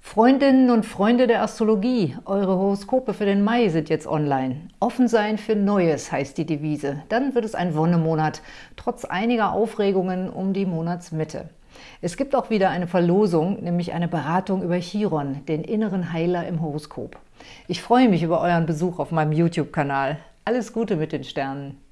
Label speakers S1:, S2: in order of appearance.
S1: Freundinnen und Freunde der Astrologie, eure Horoskope für den Mai sind jetzt online. Offen sein für Neues heißt die Devise. Dann wird es ein Wonnemonat, trotz einiger Aufregungen um die Monatsmitte. Es gibt auch wieder eine Verlosung, nämlich eine Beratung über Chiron, den inneren Heiler im Horoskop. Ich freue mich über euren Besuch auf meinem YouTube-Kanal. Alles Gute mit den Sternen!